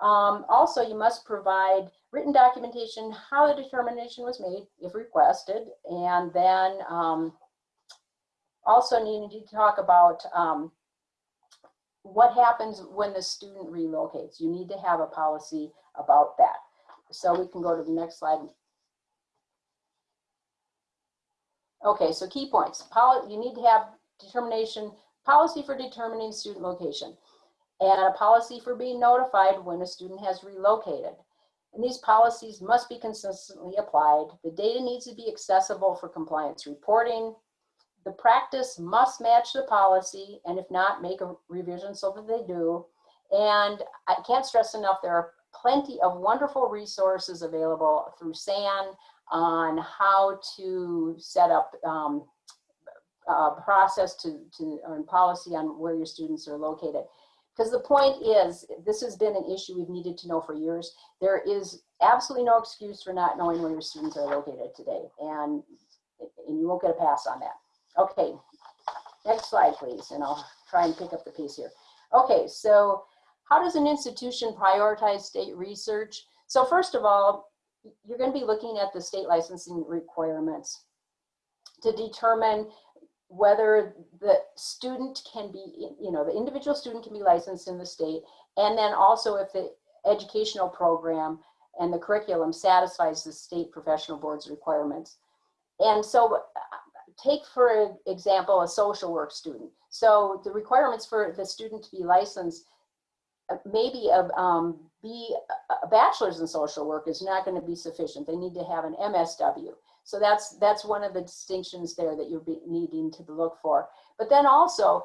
Speaker 3: Um, also, you must provide written documentation how the determination was made, if requested, and then um, also need to talk about um, what happens when the student relocates. You need to have a policy about that. So we can go to the next slide. Okay, so key points. Poli you need to have determination, policy for determining student location, and a policy for being notified when a student has relocated. And these policies must be consistently applied. The data needs to be accessible for compliance reporting. The practice must match the policy, and if not, make a revision so that they do. And I can't stress enough, there are plenty of wonderful resources available through SAN, on how to set up um, a process to, to earn policy on where your students are located. Because the point is, this has been an issue we've needed to know for years. There is absolutely no excuse for not knowing where your students are located today. And, and you won't get a pass on that. Okay, next slide, please. And I'll try and pick up the piece here. Okay, so how does an institution prioritize state research? So first of all, you're going to be looking at the state licensing requirements to determine whether the student can be, you know, the individual student can be licensed in the state, and then also if the educational program and the curriculum satisfies the state professional board's requirements. And so take for example, a social work student. So the requirements for the student to be licensed may be um, be a bachelor's in social work is not going to be sufficient. They need to have an MSW. So that's that's one of the distinctions there that you're needing to look for. But then also,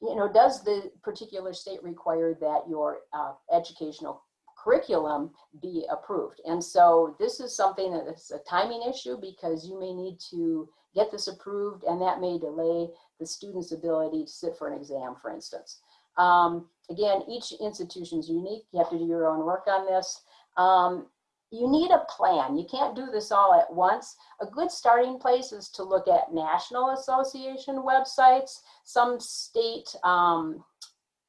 Speaker 3: you know, does the particular state require that your uh, educational curriculum be approved? And so this is something that is a timing issue because you may need to get this approved and that may delay the student's ability to sit for an exam, for instance. Um, again, each institution is unique. You have to do your own work on this. Um, you need a plan. You can't do this all at once. A good starting place is to look at National Association websites. Some state, um,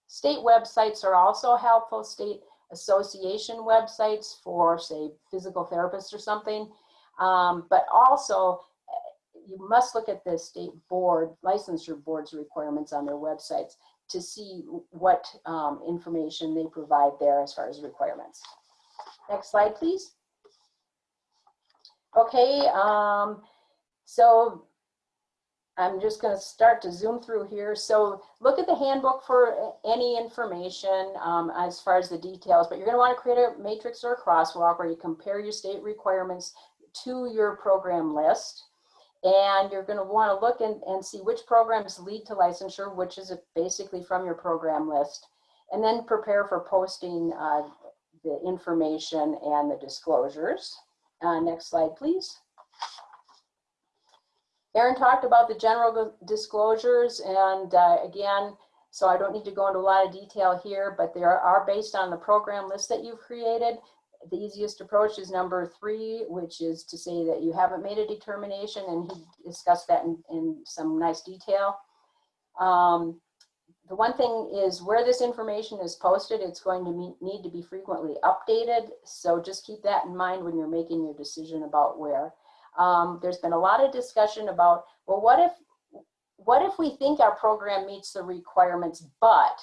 Speaker 3: state websites are also helpful, state association websites for say physical therapists or something. Um, but also eh, you must look at the state board, licensure board's requirements on their websites to see what um, information they provide there as far as requirements. Next slide, please. Okay, um, so I'm just going to start to zoom through here. So look at the handbook for any information um, as far as the details, but you're going to want to create a matrix or a crosswalk where you compare your state requirements to your program list. And you're going to want to look and, and see which programs lead to licensure, which is basically from your program list. And then prepare for posting uh, the information and the disclosures. Uh, next slide, please. Aaron talked about the general disclosures and uh, again, so I don't need to go into a lot of detail here, but they are- are based on the program list that you've created. The easiest approach is number three, which is to say that you haven't made a determination and he discussed that in, in some nice detail. Um, the one thing is where this information is posted, it's going to me- need to be frequently updated. So just keep that in mind when you're making your decision about where. Um, there's been a lot of discussion about, well, what if, what if we think our program meets the requirements, but,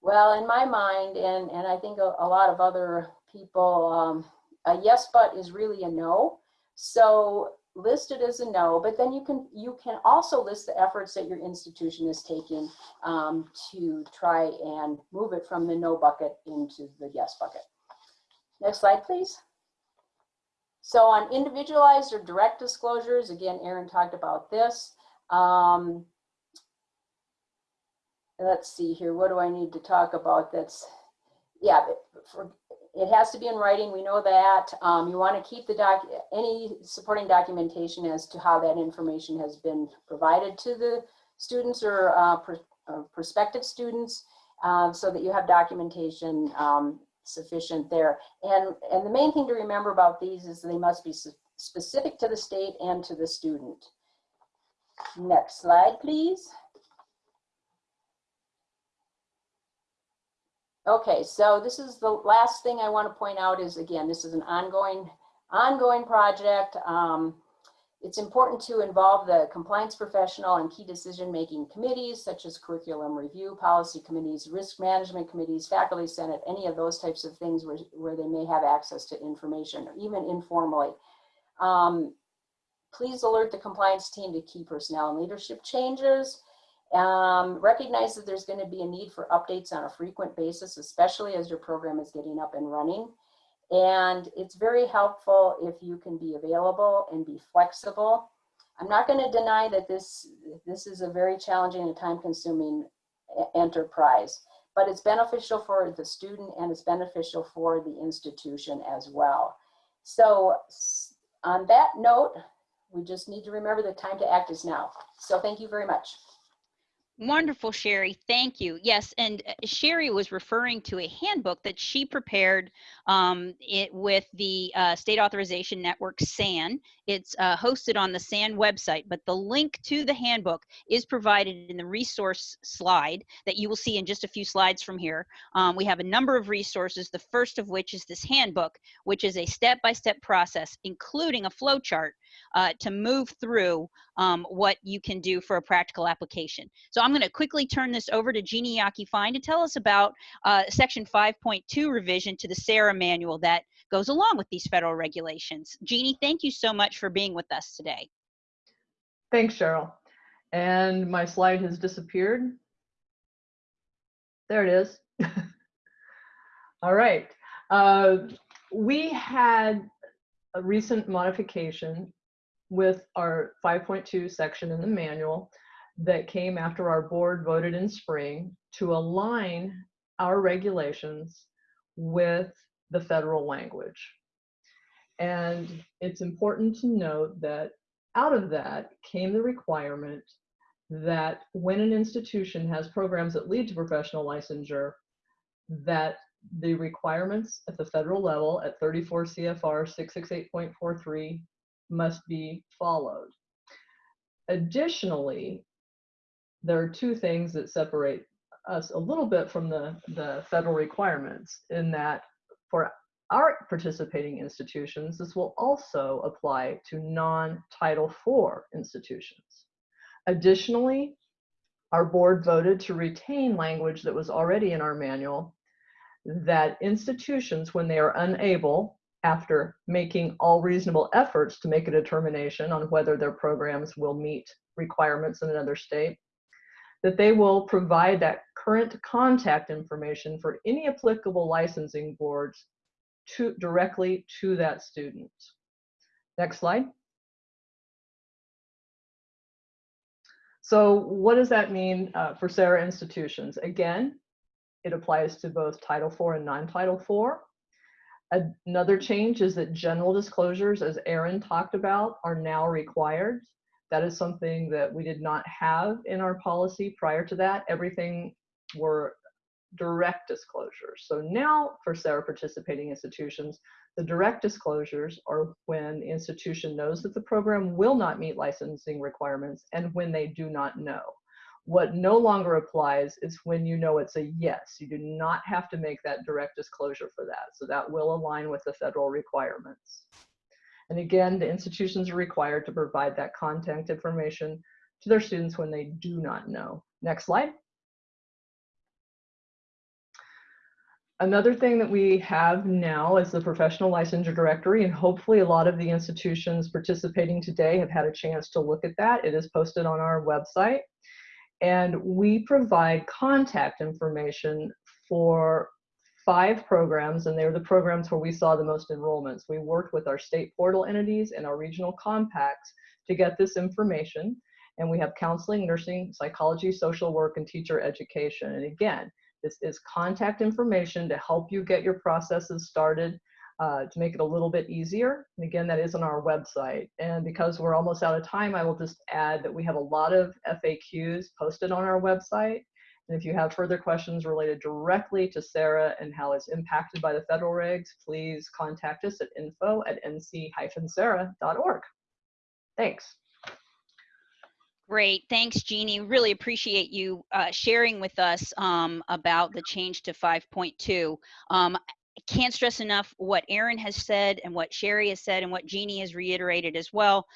Speaker 3: well, in my mind, and, and I think a, a lot of other people, um, a yes, but is really a no. So list it as a no, but then you can, you can also list the efforts that your institution is taking um, to try and move it from the no bucket into the yes bucket. Next slide, please. So on individualized or direct disclosures, again, Aaron talked about this. Um, let's see here, what do I need to talk about that's, yeah, for, it has to be in writing, we know that. Um, you want to keep the doc, any supporting documentation as to how that information has been provided to the students or uh, pr uh, prospective students um, so that you have documentation um, sufficient there. And, and the main thing to remember about these is they must be specific to the state and to the student. Next slide, please. Okay, so this is the last thing I want to point out is, again, this is an ongoing, ongoing project. Um, it's important to involve the compliance professional and key decision-making committees such as curriculum review, policy committees, risk management committees, faculty senate, any of those types of things where, where they may have access to information, or even informally. Um, please alert the compliance team to key personnel and leadership changes. Um, recognize that there's going to be a need for updates on a frequent basis, especially as your program is getting up and running. And it's very helpful if you can be available and be flexible. I'm not going to deny that this, this is a very challenging and time consuming enterprise, but it's beneficial for the student and it's beneficial for the institution as well. So on that note, we just need to remember the time to act is now. So thank you very much.
Speaker 2: Wonderful, Sherry. Thank you. Yes, and uh, Sherry was referring to a handbook that she prepared um, it with the uh, State Authorization Network SAN. It's uh, hosted on the SAN website, but the link to the handbook is provided in the resource slide that you will see in just a few slides from here. Um, we have a number of resources, the first of which is this handbook, which is a step-by-step process, including a flow chart uh, to move through um, what you can do for a practical application. So I'm going to quickly turn this over to Jeannie Yockey-Fine to tell us about uh, Section 5.2 revision to the SARA manual that goes along with these federal regulations. Jeannie, thank you so much for being with us today.
Speaker 4: Thanks, Cheryl. And my slide has disappeared. There it is. (laughs) All right. Uh, we had a recent modification with our 5.2 section in the manual that came after our board voted in spring to align our regulations with the federal language. And it's important to note that out of that came the requirement that when an institution has programs that lead to professional licensure, that the requirements at the federal level at 34 CFR 668.43 must be followed. Additionally, there are two things that separate us a little bit from the, the federal requirements in that for our participating institutions, this will also apply to non-Title IV institutions. Additionally, our board voted to retain language that was already in our manual that institutions, when they are unable, after making all reasonable efforts to make a determination on whether their programs will meet requirements in another state, that they will provide that current contact information for any applicable licensing boards to directly to that student. Next slide. So what does that mean uh, for SARA institutions? Again, it applies to both Title IV and non-Title IV. Another change is that general disclosures, as Aaron talked about, are now required. That is something that we did not have in our policy prior to that. Everything were direct disclosures. So now for SARA participating institutions, the direct disclosures are when the institution knows that the program will not meet licensing requirements and when they do not know. What no longer applies is when you know it's a yes. You do not have to make that direct disclosure for that. So that will align with the federal requirements. And again, the institutions are required to provide that contact information to their students when they do not know. Next slide. Another thing that we have now is the professional licensure directory, and hopefully a lot of the institutions participating today have had a chance to look at that. It is posted on our website. And we provide contact information for five programs, and they were the programs where we saw the most enrollments. We worked with our state portal entities and our regional compacts to get this information. And we have counseling, nursing, psychology, social work, and teacher education. And again, this is contact information to help you get your processes started uh, to make it a little bit easier. And again, that is on our website. And because we're almost out of time, I will just add that we have a lot of FAQs posted on our website. And if you have further questions related directly to SARA and how it's impacted by the federal regs, please contact us at info at nc-sara.org. Thanks.
Speaker 2: Great. Thanks, Jeannie. Really appreciate you uh, sharing with us um, about the change to 5.2. Um, can't stress enough what Aaron has said and what Sherry has said and what Jeannie has reiterated as well.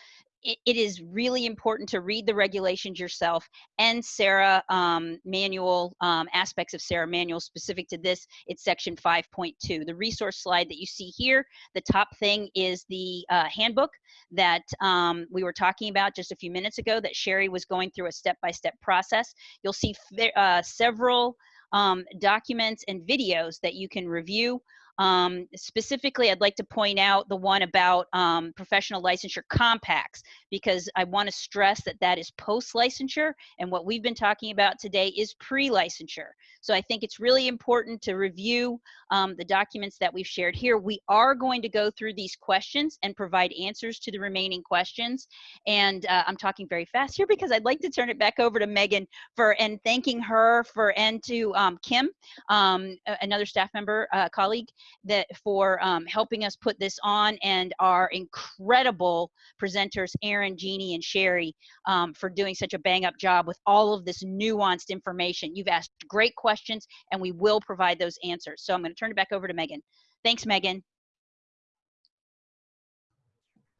Speaker 2: It, it is really important to read the regulations yourself and SARA um, manual um, aspects of SARA manual specific to this. It's section 5.2. The resource slide that you see here, the top thing is the uh, handbook that um, we were talking about just a few minutes ago that Sherry was going through a step-by-step process. You'll see uh, several um, documents and videos that you can review. Um, specifically, I'd like to point out the one about um, professional licensure compacts because I want to stress that that is post-licensure and what we've been talking about today is pre-licensure. So I think it's really important to review um, the documents that we've shared here. We are going to go through these questions and provide answers to the remaining questions. And uh, I'm talking very fast here because I'd like to turn it back over to Megan for and thanking her for and to um, Kim, um, another staff member, uh, colleague, that for um, helping us put this on and our incredible presenters, Aaron, Jeannie, and Sherry um, for doing such a bang up job with all of this nuanced information. You've asked great questions and we will provide those answers. So I'm gonna turn it back over to Megan. Thanks, Megan.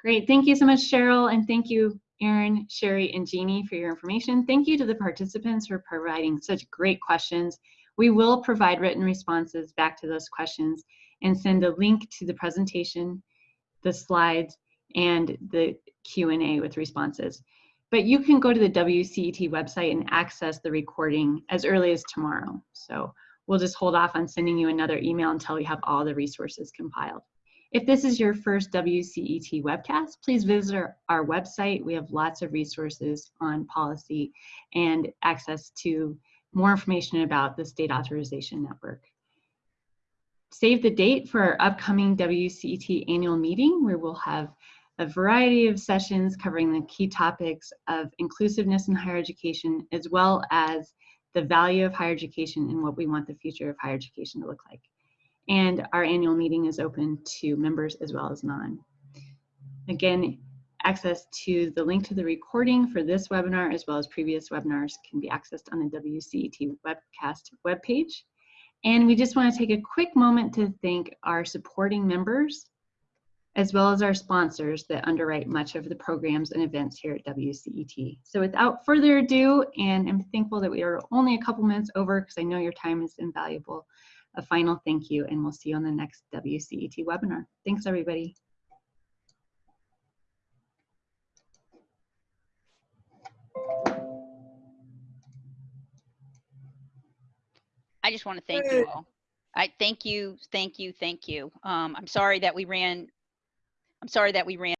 Speaker 5: Great, thank you so much, Cheryl, and thank you, Aaron, Sherry, and Jeannie for your information. Thank you to the participants for providing such great questions. We will provide written responses back to those questions and send a link to the presentation, the slides, and the Q&A with responses. But you can go to the WCET website and access the recording as early as tomorrow. So we'll just hold off on sending you another email until we have all the resources compiled. If this is your first WCET webcast, please visit our, our website. We have lots of resources on policy and access to more information about the State Authorization Network. Save the date for our upcoming WCET annual meeting where we'll have a variety of sessions covering the key topics of inclusiveness in higher education, as well as the value of higher education and what we want the future of higher education to look like. And our annual meeting is open to members as well as non. Again, access to the link to the recording for this webinar as well as previous webinars can be accessed on the WCET webcast webpage. And we just want to take a quick moment to thank our supporting members as well as our sponsors that underwrite much of the programs and events here at WCET. So without further ado, and I'm thankful that we are only a couple minutes over because I know your time is invaluable, a final thank you, and we'll see you on the next WCET webinar. Thanks, everybody.
Speaker 2: I just want to thank you all. I thank you, thank you, thank you. Um, I'm sorry that we ran I'm sorry that we ran